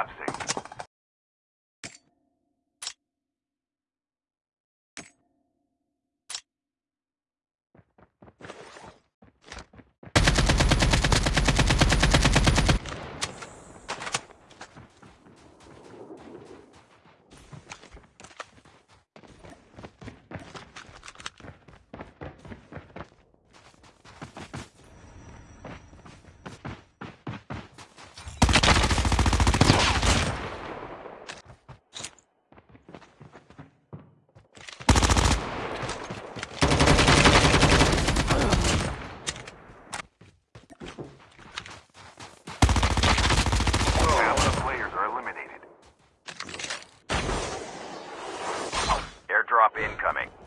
collapsing. Airdrop incoming.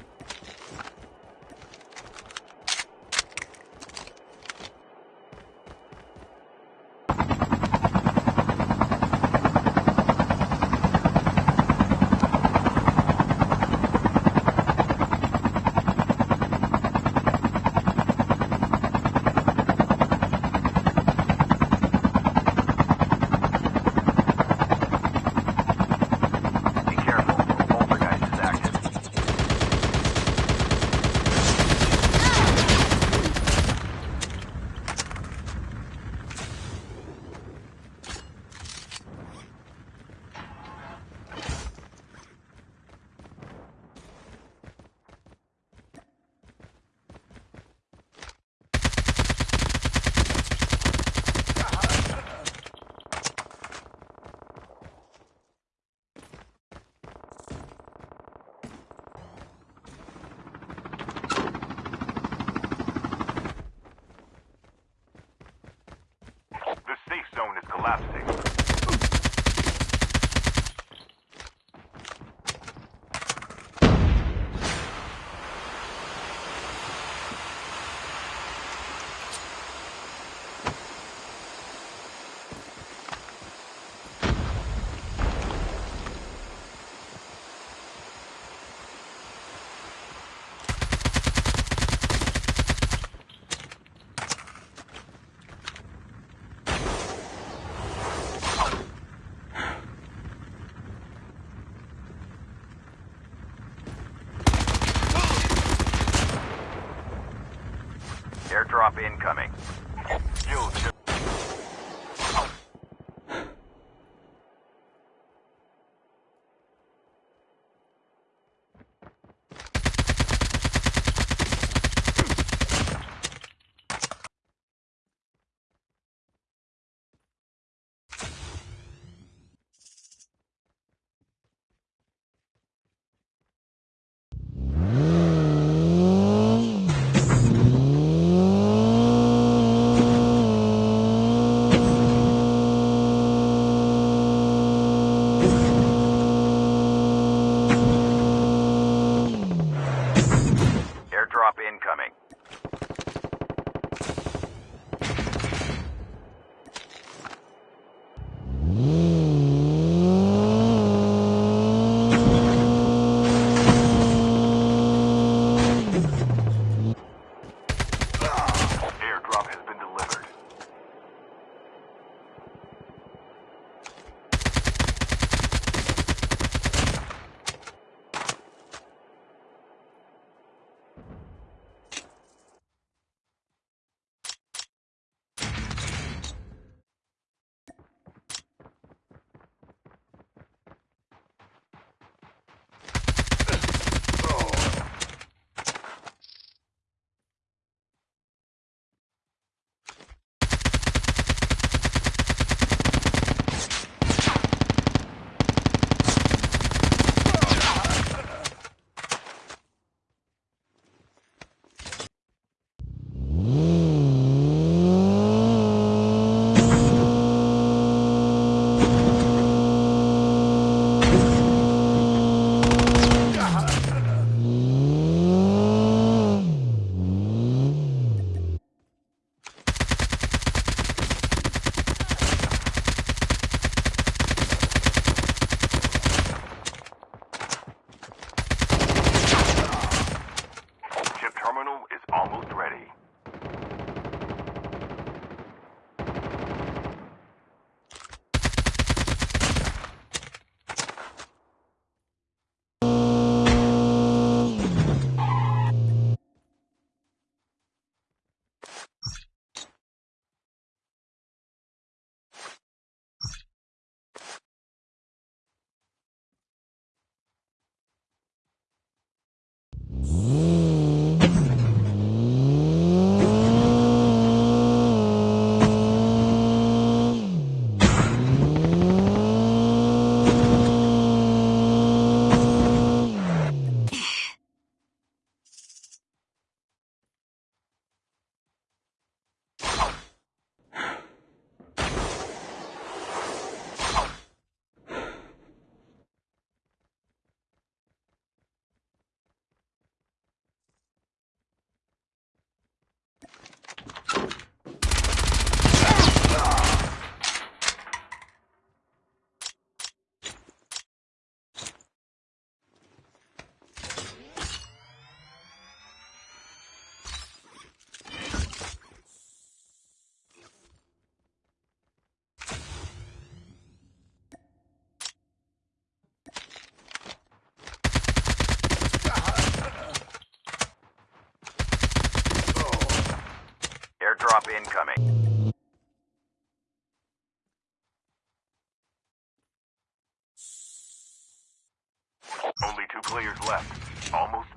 Airdrop incoming. incoming. Only two players left. Almost